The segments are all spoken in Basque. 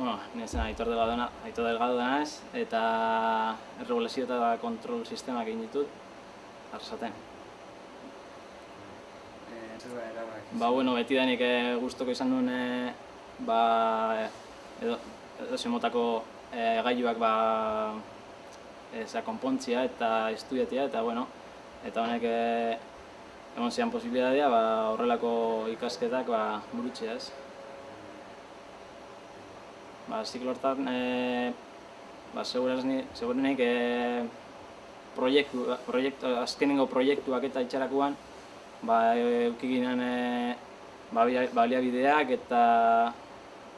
Bueno, nintzen Aitor Delgado, na- Aitor Delgado naiz, eta erregulazio eta kontrol sistemak egin ditut, arrasaten. Eh, da erabaki? Ba, bueno, beti danik eh, gustoko izan nuen, eh, ba, edo, edo zemotako eh, gailuak, ba, eza, konpontzia eta estudiatia, eta, bueno, eta honek eh, egon zian posibilitatea, ba, horrelako ikasketak, ba, burutzea, ez. Ba, ziklo hortan, e, ba, segurenik e, proiektu, proiektu, azkenengo proiektuak eta itxarakuan, ba, euki ginen e, ba, bia- baliabideak eta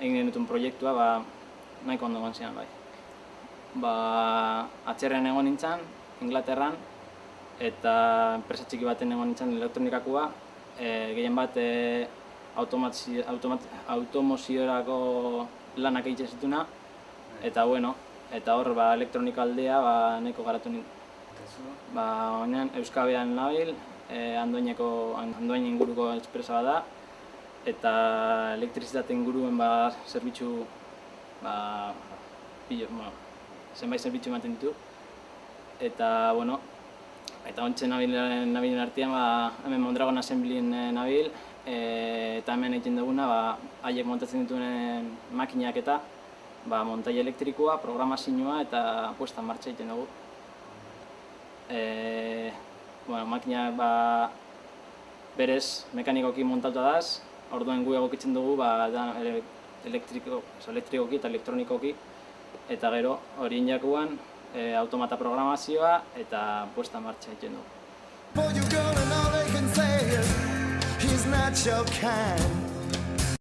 egin genutun proiektua, ba, nahiko ondo zian, bai. Ba, atxerren egon nintzen, Inglaterran, eta enpresa txiki baten egon nintzen elektronikakoa, e, gehien bat e, automoziorako lanak egiten zituna, eta bueno, eta hor ba, elektronika aldea ba, nahiko garatu zu? Ba, oinan Euskabean nabil, e, Andoineko, Andoain inguruko espresa da, eta elektrizitate inguruen ba, zerbitzu, ba, pilo, bueno, zenbait zerbitzu ematen ditu. Eta, bueno, eta ontsen nabilen, nabilen artean, ba, hemen Mondragon Assemblyen eh, nabil, e, eta hemen egiten duguna, ba, haiek montatzen dituen makinak eta ba, montai elektrikoa, programazioa eta puesta martxa egiten dugu. E, bueno, makina ba, berez mekanikoki montatuta daz, orduen gu egokitzen dugu ba, da, ele- elektriko, elektrikoki eta elektronikoki, eta gero horien jakuan e, automata programazioa eta puesta martxa egiten dugu.